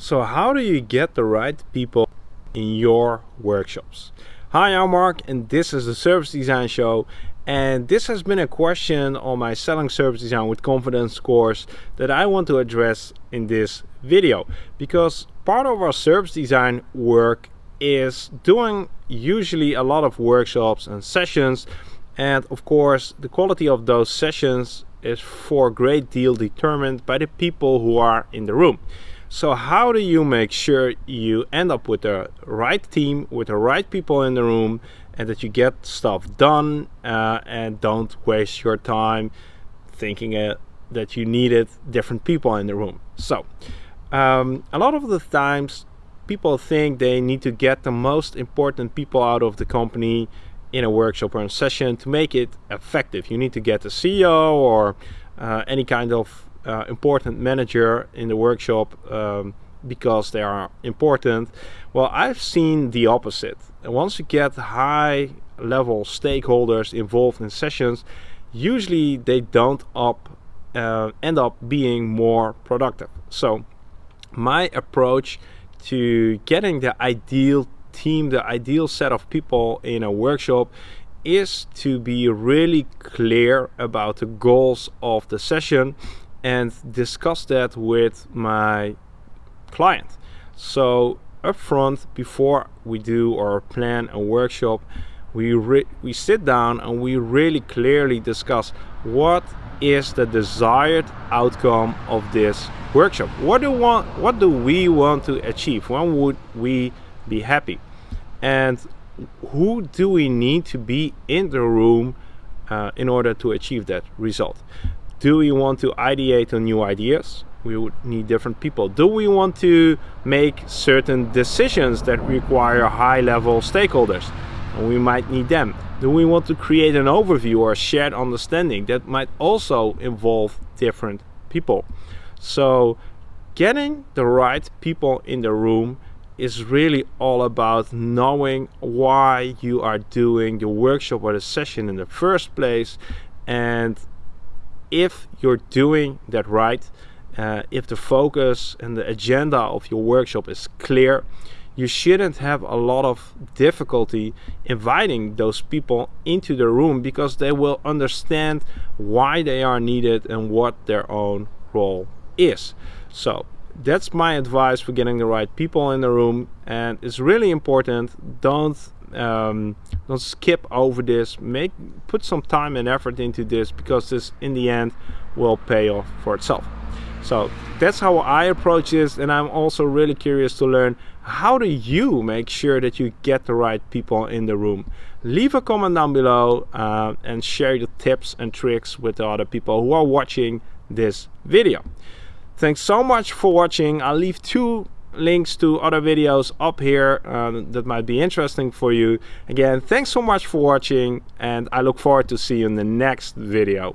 So how do you get the right people in your workshops? Hi, I'm Mark and this is the Service Design Show and this has been a question on my Selling Service Design with Confidence course that I want to address in this video because part of our service design work is doing usually a lot of workshops and sessions and of course the quality of those sessions is for a great deal determined by the people who are in the room. So how do you make sure you end up with the right team, with the right people in the room, and that you get stuff done uh, and don't waste your time thinking uh, that you needed different people in the room. So um, a lot of the times people think they need to get the most important people out of the company in a workshop or a session to make it effective. You need to get the CEO or uh, any kind of uh, important manager in the workshop um, because they are important. Well, I've seen the opposite. Once you get high level stakeholders involved in sessions, usually they don't up, uh, end up being more productive. So my approach to getting the ideal team, the ideal set of people in a workshop is to be really clear about the goals of the session and discuss that with my client. So upfront, before we do or plan a workshop, we we sit down and we really clearly discuss what is the desired outcome of this workshop. What do want? What do we want to achieve? When would we be happy? And who do we need to be in the room uh, in order to achieve that result? Do we want to ideate on new ideas? We would need different people. Do we want to make certain decisions that require high level stakeholders? And we might need them. Do we want to create an overview or a shared understanding that might also involve different people? So getting the right people in the room is really all about knowing why you are doing the workshop or the session in the first place and if you're doing that right, uh, if the focus and the agenda of your workshop is clear, you shouldn't have a lot of difficulty inviting those people into the room because they will understand why they are needed and what their own role is. So that's my advice for getting the right people in the room and it's really important don't um, don't skip over this. Make put some time and effort into this because this in the end will pay off for itself. So that's how I approach this and I'm also really curious to learn how do you make sure that you get the right people in the room? Leave a comment down below uh, and share the tips and tricks with the other people who are watching this video thanks so much for watching I'll leave two links to other videos up here uh, that might be interesting for you. Again, thanks so much for watching and I look forward to see you in the next video.